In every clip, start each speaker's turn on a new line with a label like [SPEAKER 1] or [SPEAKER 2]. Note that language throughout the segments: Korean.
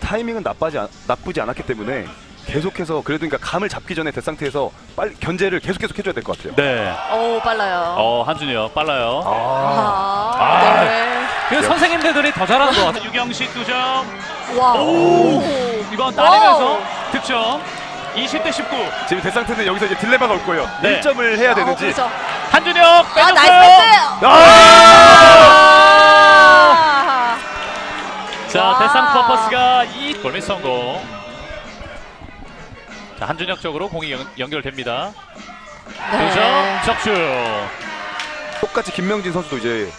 [SPEAKER 1] 타이밍은 나쁘지, 않, 나쁘지 않았기 때문에 계속해서 그래도 그러니까 감을 잡기 전에 대상태에서 빨리 견제를 계속 계속 해줘야 될 것 같아요.
[SPEAKER 2] 네.
[SPEAKER 3] 오 빨라요.
[SPEAKER 2] 어 한준이요 빨라요.
[SPEAKER 1] 아,
[SPEAKER 3] 아,
[SPEAKER 2] 아.
[SPEAKER 3] 네.
[SPEAKER 2] 그 선생님들이 더 잘하는 것 같아요. 유경식 2점.
[SPEAKER 3] 와.
[SPEAKER 2] 오.
[SPEAKER 3] 오.
[SPEAKER 2] 이번 따내면서 득점. 20대 19.
[SPEAKER 1] 지금 대상태는 여기서 이제 딜레마가 올 거예요.
[SPEAKER 2] 네.
[SPEAKER 1] 1점을 해야
[SPEAKER 3] 어,
[SPEAKER 1] 되는지.
[SPEAKER 3] 그렇죠.
[SPEAKER 2] 한준혁
[SPEAKER 3] 아
[SPEAKER 2] 빼줬어요.
[SPEAKER 3] 나이스 패스.
[SPEAKER 1] 아!
[SPEAKER 3] 아. 와.
[SPEAKER 2] 대상 퍼퍼스가 이 골밑 성공. 자 한준혁 쪽으로 공이 연, 연결됩니다.
[SPEAKER 3] 네.
[SPEAKER 2] 두점 적중.
[SPEAKER 1] 똑같이 김명진 선수도 이제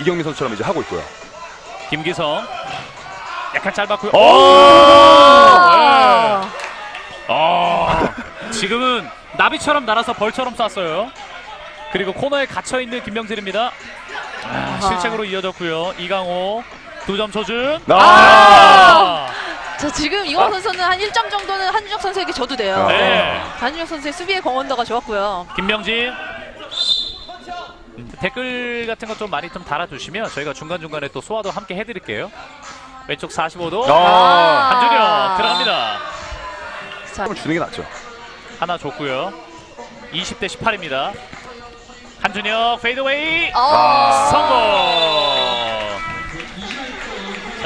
[SPEAKER 1] 이경민 선수처럼 이제 하고 있고요.
[SPEAKER 2] 김기성. 약간 짧았고요.
[SPEAKER 1] 오!
[SPEAKER 3] 아.
[SPEAKER 2] 아, 지금은 나비처럼 날아서 벌처럼 쐈어요. 그리고 코너에 갇혀 있는 김명진입니다. 아, 실책으로 이어졌고요. 이강호 두점 초준.
[SPEAKER 1] 아!
[SPEAKER 3] 자 지금 이광 선수는 한 1점 정도는 한준혁 선수에게 줘도 돼요.
[SPEAKER 1] 아.
[SPEAKER 2] 네.
[SPEAKER 3] 한준혁 선수의 수비의 공헌도가 좋았고요.
[SPEAKER 2] 김명진. 음, 댓글 같은 거 좀 많이 좀 달아주시면 저희가 중간 중간에 또 소화도 함께 해드릴게요. 왼쪽 45도
[SPEAKER 1] 아.
[SPEAKER 2] 한준혁 들어갑니다.
[SPEAKER 3] 자,
[SPEAKER 1] 주는 게 낫죠.
[SPEAKER 2] 하나 줬고요. 20대 18입니다. 한준혁 fadeaway
[SPEAKER 3] 어.
[SPEAKER 2] 성공.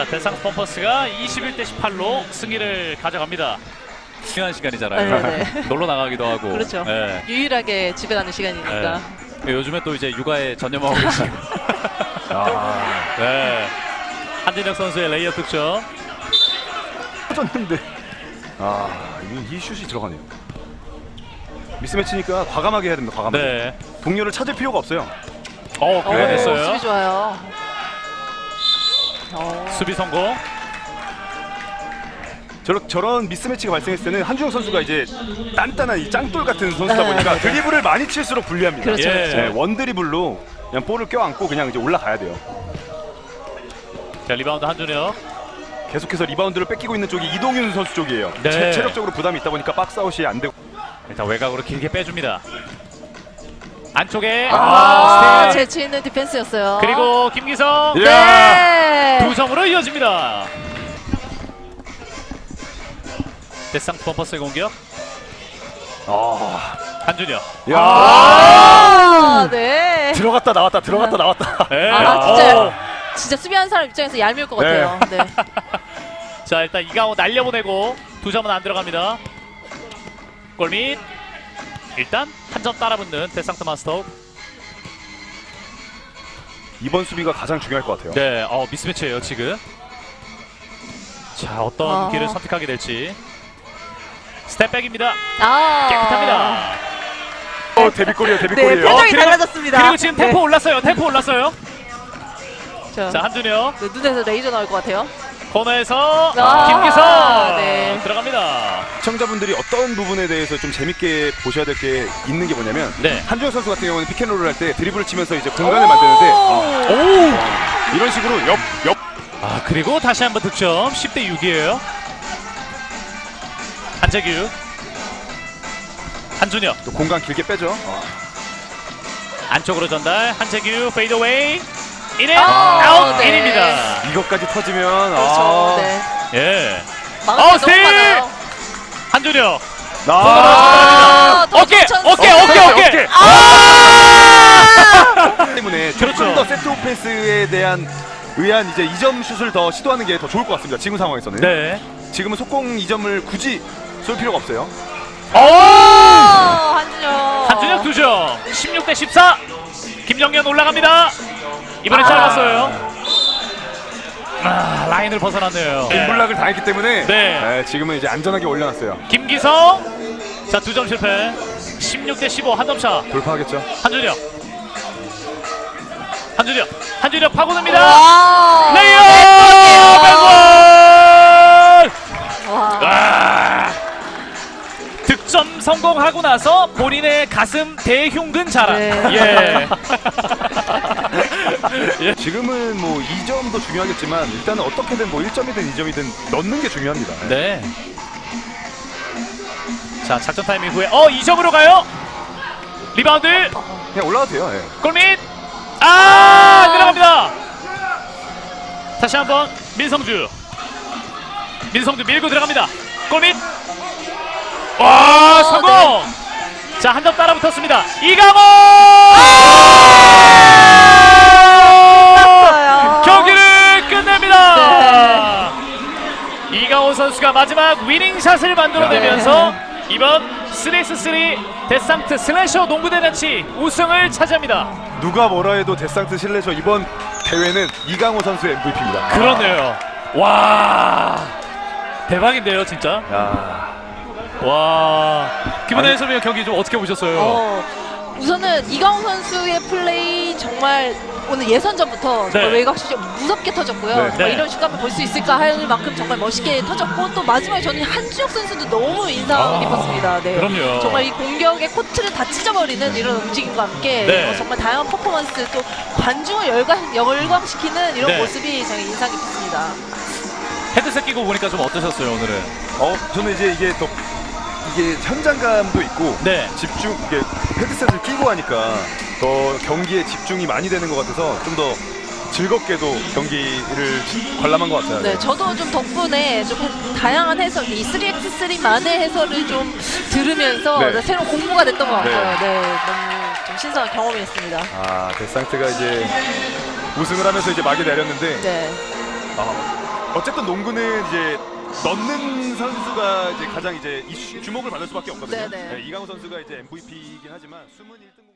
[SPEAKER 2] 자 대상 펌퍼스가 21대 18로 승리를 가져갑니다. 중요한 시간이잖아요.
[SPEAKER 3] 네네.
[SPEAKER 2] 놀러 나가기도 하고.
[SPEAKER 3] 그렇죠.
[SPEAKER 2] 네.
[SPEAKER 3] 유일하게 집에 가는 시간이니까.
[SPEAKER 2] 네. 요즘에 또 이제 육아에 전념하고 계시고.
[SPEAKER 1] 아,
[SPEAKER 2] 네. 한준혁 선수의 레이업 득점.
[SPEAKER 1] 터졌는데. 아, 이, 이 슛이 들어가네요. 미스매치니까 과감하게 해야 됩니다. 과감하게.
[SPEAKER 2] 네.
[SPEAKER 1] 동료를 찾을 필요가 없어요.
[SPEAKER 2] 어,
[SPEAKER 3] 오,
[SPEAKER 2] 교환했어요.
[SPEAKER 3] 수비 좋아요. 어.
[SPEAKER 2] 수비 성공.
[SPEAKER 1] 저런 저런 미스매치가 발생했을 때는 한준혁 선수가 이제 단단한 이 짱돌 같은 선수다
[SPEAKER 3] 네,
[SPEAKER 1] 보니까
[SPEAKER 3] 네.
[SPEAKER 1] 드리블을 많이 칠수록 불리합니다.
[SPEAKER 3] 그렇죠,
[SPEAKER 2] 예.
[SPEAKER 3] 그렇죠.
[SPEAKER 1] 네, 원 드리블로 그냥 볼을 껴안고 그냥 이제 올라가야 돼요.
[SPEAKER 2] 자 리바운드 한준혁.
[SPEAKER 1] 계속해서 리바운드를 뺏기고 있는 쪽이 이동윤 선수 쪽이에요.
[SPEAKER 2] 네.
[SPEAKER 1] 체, 체력적으로 부담이 있다 보니까 박스아웃이 안 되고
[SPEAKER 2] 일단 외곽으로 길게 빼줍니다. 안쪽에
[SPEAKER 3] 아,
[SPEAKER 2] 아.
[SPEAKER 3] 재치 있는 디펜스였어요.
[SPEAKER 2] 그리고 김기성
[SPEAKER 1] 예.
[SPEAKER 3] 네.
[SPEAKER 2] 두 점으로 이어집니다. 데상트 펌퍼스의 공격
[SPEAKER 1] 아,
[SPEAKER 2] 한준혁.
[SPEAKER 1] 야
[SPEAKER 3] 아, 네.
[SPEAKER 1] 들어갔다 나왔다 들어갔다 나왔다.
[SPEAKER 2] 네.
[SPEAKER 3] 아, 진짜.
[SPEAKER 2] 어.
[SPEAKER 3] 진짜 수비하는 사람 입장에서 얄미울 것 같아요. 네.
[SPEAKER 2] 자 일단 이강호 날려보내고 두 점은 안 들어갑니다. 골밑 일단 한 점 따라붙는 데상트 마스터.
[SPEAKER 1] 이번 수비가 가장 중요할 것 같아요.
[SPEAKER 2] 네, 어 mismatch예요 지금. 자 어떤
[SPEAKER 3] 아.
[SPEAKER 2] 길을 선택하게 될지. step back입니다.
[SPEAKER 3] 아.
[SPEAKER 2] 깨끗합니다.
[SPEAKER 1] 어, 데뷔골이에요
[SPEAKER 3] 네,
[SPEAKER 1] 데뷔골이에요.
[SPEAKER 3] 표정이
[SPEAKER 2] 그리고-
[SPEAKER 3] 달라졌습니다.
[SPEAKER 2] 그리고 지금 템포
[SPEAKER 3] 네.
[SPEAKER 2] 올랐어요. 템포 올랐어요.
[SPEAKER 3] 자,
[SPEAKER 2] 자 한준혁
[SPEAKER 3] 네, 눈에서 레이저 나올 것 같아요.
[SPEAKER 2] 코너에서
[SPEAKER 3] 아,
[SPEAKER 2] 김기성
[SPEAKER 3] 네.
[SPEAKER 2] 들어갑니다.
[SPEAKER 1] 시청자분들이 어떤 부분에 대해서 좀 재밌게 보셔야 될 게 있는 게 뭐냐면
[SPEAKER 2] 네.
[SPEAKER 1] 한준혁 선수 같은 경우는 피켄롤을 할 때 드리블을 치면서 이제 공간을 만드는데 아,
[SPEAKER 2] 오.
[SPEAKER 1] 이런 식으로 옆, 옆
[SPEAKER 2] 아 그리고 다시 한번 득점 10대 6이에요. 한재규 한준혁
[SPEAKER 1] 또 공간 길게 빼죠.
[SPEAKER 2] 안쪽으로 전달 한재규 fadeaway in and
[SPEAKER 3] 아,
[SPEAKER 2] 아웃
[SPEAKER 3] 네.
[SPEAKER 2] in입니다.
[SPEAKER 1] 이것까지 터지면
[SPEAKER 3] 그렇죠.
[SPEAKER 1] 아,
[SPEAKER 3] 네.
[SPEAKER 2] 예.
[SPEAKER 3] 막을
[SPEAKER 2] 어, 스틸! 한준혁
[SPEAKER 1] 아,
[SPEAKER 3] 아, 더
[SPEAKER 2] 어깨. 어깨 어깨 어깨.
[SPEAKER 3] 아!
[SPEAKER 1] 때문에
[SPEAKER 2] 그렇죠.
[SPEAKER 1] 조금 더 세트 오펜스에 대한 의한 이제 2점 슛을 더 시도하는 게 더 좋을 것 같습니다. 지금 상황에서는.
[SPEAKER 2] 네.
[SPEAKER 1] 지금은 속공 2점을 굳이 쏠 필요가 없어요.
[SPEAKER 2] 오!
[SPEAKER 3] 어, 한준혁.
[SPEAKER 2] 한준혁 2점 16 대 14 김정현 올라갑니다. 이번에
[SPEAKER 3] 아.
[SPEAKER 2] 짧았어요. 아, 라인을 벗어났네요.
[SPEAKER 1] 인블락을 당했기 때문에
[SPEAKER 2] 네.
[SPEAKER 1] 네, 지금은 이제 안전하게 올려놨어요.
[SPEAKER 2] 김기성 자 두 점 실패 16 대 15 한 점차
[SPEAKER 1] 돌파하겠죠.
[SPEAKER 2] 한준혁 한준혁 한준혁 파고듭니다
[SPEAKER 3] 와.
[SPEAKER 2] 레이어
[SPEAKER 3] 와.
[SPEAKER 2] 아, 득점 성공하고 나서 본인의 가슴 대흉근 자랑
[SPEAKER 3] 네.
[SPEAKER 2] 예.
[SPEAKER 1] 지금은 뭐 2점도 중요하겠지만 일단은 어떻게든 뭐 1점이든 2점이든 넣는 게 중요합니다.
[SPEAKER 2] 네. 자 작전 타임 이후에 어 2점으로 가요 리바운드
[SPEAKER 1] 그냥 올라가도 돼요. 예.
[SPEAKER 2] 골밑 아 들어갑니다 다시 한번 민성주 민성도 밀고 들어갑니다. 골밑. 와 성공. 자한 점 따라 붙었습니다. 이강호.
[SPEAKER 3] 땄
[SPEAKER 2] 선수가 마지막 위닝샷을 만들어내면서 이번 3x3 데상트 슬래셔 농구대잔치 우승을 차지합니다.
[SPEAKER 1] 누가 뭐라 해도 데상트 실내셔 이번 대회는 이강호 선수의 MVP입니다.
[SPEAKER 2] 그러네요. 와 대박인데요, 진짜.
[SPEAKER 1] 야,
[SPEAKER 2] 와 김은혜 해설위원 경기 좀 어떻게 보셨어요?
[SPEAKER 3] 어, 우선은 이강호 선수의 플레이 정말 오늘 예선전부터
[SPEAKER 2] 네.
[SPEAKER 3] 외곽슛이 무섭게 터졌고요.
[SPEAKER 1] 네.
[SPEAKER 3] 정말
[SPEAKER 2] 네.
[SPEAKER 3] 이런 슛감을 볼 수 있을까 할 만큼 정말 멋있게 터졌고 또 마지막에 저는 한준혁 선수도 너무 인상
[SPEAKER 2] 아,
[SPEAKER 3] 깊었습니다. 네.
[SPEAKER 2] 그럼요.
[SPEAKER 3] 정말 이 공격의 코트를 다 찢어버리는 이런 움직임과 함께
[SPEAKER 2] 네.
[SPEAKER 3] 어, 정말 다양한 퍼포먼스 또 관중을 열광, 열광시키는 이런
[SPEAKER 2] 네.
[SPEAKER 3] 모습이 정말 인상 깊습니다.
[SPEAKER 2] 헤드셋 끼고 보니까 좀 어떠셨어요 오늘은?
[SPEAKER 1] 어 저는 이제 이게 더 이게 현장감도 있고
[SPEAKER 2] 네.
[SPEAKER 1] 집중 이게 헤드셋을 끼고 하니까 더 경기에 집중이 많이 되는 것 같아서 좀 더 즐겁게도 경기를 관람한 것 같아요.
[SPEAKER 3] 네, 저도 좀 덕분에 좀 다양한 해설, 이 3x3만의 해설을 좀 들으면서
[SPEAKER 1] 네.
[SPEAKER 3] 네, 새로운 공부가 됐던 것 같아요.
[SPEAKER 1] 네.
[SPEAKER 3] 네, 너무 좀 신선한 경험이었습니다.
[SPEAKER 1] 아 데상트가 이제 우승을 하면서 이제 막이 내렸는데
[SPEAKER 3] 네,
[SPEAKER 1] 아, 어쨌든 농구는 이제 넣는 선수가 이제 가장 이제 주목을 받을 수밖에 없거든요.
[SPEAKER 3] 네, 네.
[SPEAKER 1] 이강호 선수가 이제 MVP이긴 하지만 숨은 1등.